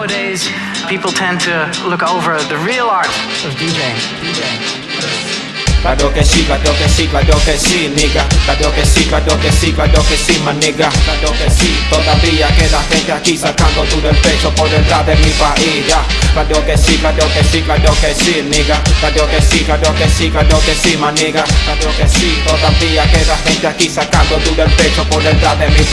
nowadays people tend to look over the real art of DJing. Claro que sí, claro que sí, que sí, nigga que sí, que sí, que sí, que sí, todavía queda gente aquí sacando tú del pecho por detrás de mi país, ya que sí, claro que sí, claro que sí, nigga que sí, que sí, que sí, que sí, todavía queda gente aquí sacando tú del pecho por detrás de mi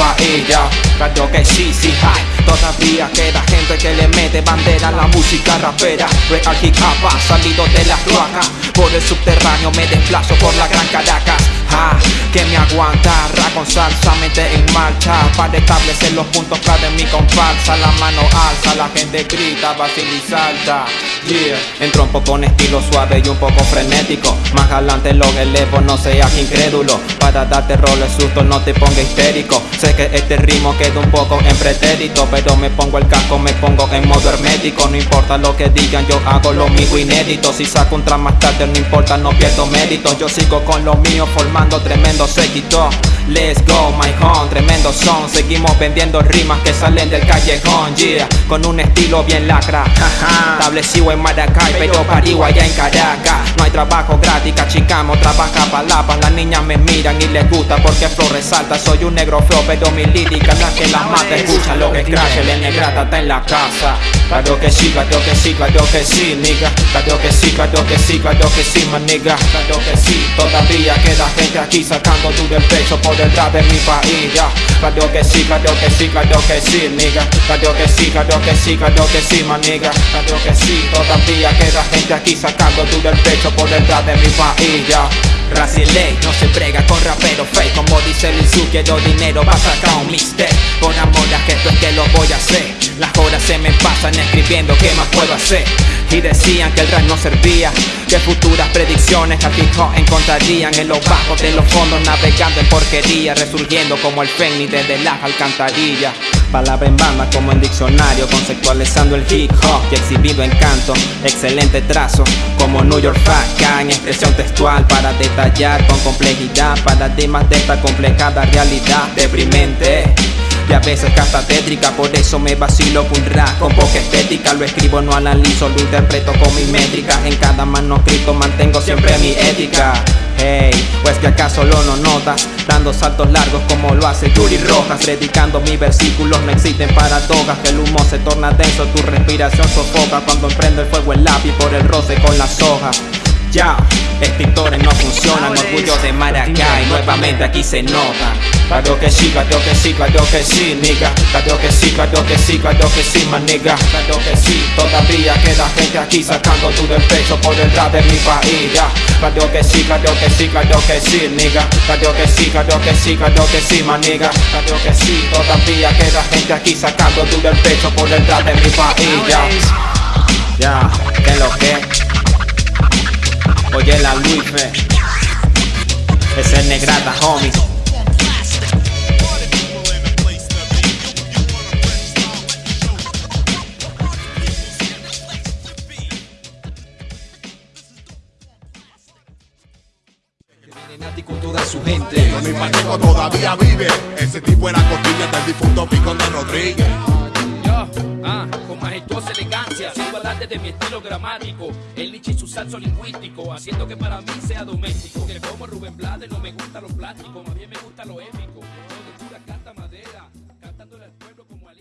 Claro que sí, sí, hay Todavía queda gente que le mete bandera a la música rapera. Real hip hop ha salido de las cloacas Por el subterráneo me desplazo por la gran Caracas ah, Que me aguanta, ra con salsa, mente en marcha Para establecer los puntos clave en mi comparsa La mano alza, la gente grita, vacila y salta Yeah, entro un poco con estilo suave y un poco frenético Más adelante lo elevo, no seas incrédulo Para darte roles susto, no te ponga histérico Sé que este ritmo queda un poco en pretérito Pero me pongo el casco, me pongo en modo hermético No importa lo que digan, yo hago lo mío inédito Si saco un tras más tarde, no importa, no pierdo mérito Yo sigo con lo mío, formando tremendo séquito Let's go, my home, tremendo son. Seguimos vendiendo rimas que salen del callejón, yeah. Con un estilo bien lacra, Establecido en Maracay, pero parigo allá en Caracas. No hay trabajo gratis, cachicamo, trabaja palapas Las niñas me miran y les gusta porque flow resalta. Soy un negro flow, pero mi lírica la que la mata. Escucha lo que crash, el negrata está en la casa Claro que sí, claro que sí, claro que sí, nigga Claro que sí, claro que sí, claro que sí, man, nigga Claro que sí, todavía queda gente aquí sacando duro el pecho por detrás de mi país, ya Claro que sí, claro que sí, claro que sí, nigga Claro que sí, claro que sí, claro que sí, man, nigga Claro que sí, todavía queda gente aquí sacando duro el pecho por detrás de mi país, ya no se prega con rapero fake Como dice Lizu quiero dinero va a sacar un mixtape Con amor a que esto es que lo voy a hacer Las horas se me pasan escribiendo qué más puedo hacer Y decían que el rap no servía Que futuras predicciones al hip hop encontrarían En los bajos de los fondos navegando en porquería Resurgiendo como el fénix desde las alcantarillas. Palabra en banda como en diccionario Conceptualizando el hip hop y exhibido en canto. Excelente trazo como New York Fat En expresión textual para detallar con complejidad Paradigmas de esta complejada realidad. Deprimente y a veces hasta tétrica Por eso me vacilo con rap. Con poca estética Lo escribo, no analizo, lo interpreto con mi métrica. En cada manuscrito mantengo siempre mi ética. Hey, pues que acaso lo no notas Dando saltos largos como lo hace Yuri Rojas. Predicando mis versículos no existen paradojas. Que el humo se torna denso, tu respiración sofoca. Cuando emprendo el fuego el lápiz por el roce con las hojas. Ya, escritores no funcionan, orgullo de Maracay, nuevamente aquí se nota. Claro que sí, claro que sí, claro que sí, nigga. Claro que sí, claro que sí, claro que sí, man, nigga. Claro que sí, todavía queda gente aquí sacando tu del pecho por detrás de mi país. Claro que sí, claro que sí, claro que sí, nigga. Claro que sí, claro que sí, claro que sí, man, nigga. Claro que sí, todavía queda gente aquí sacando tu del pecho por detrás de mi país. Ya, que lo que Oye la Luife Ese es negrata, homie con toda su gente. Mi pacheco todavía vive. Ese tipo era costilla del difunto Picón de Rodríguez. Yo, ah, con majestuosa parte de mi estilo gramático. El lichi y su salso lingüístico, haciendo que para mí sea doméstico. Que como Rubén Blades no me gusta lo plástico, más bien me gusta lo épico. Yo pura canta madera, cantándole al pueblo como al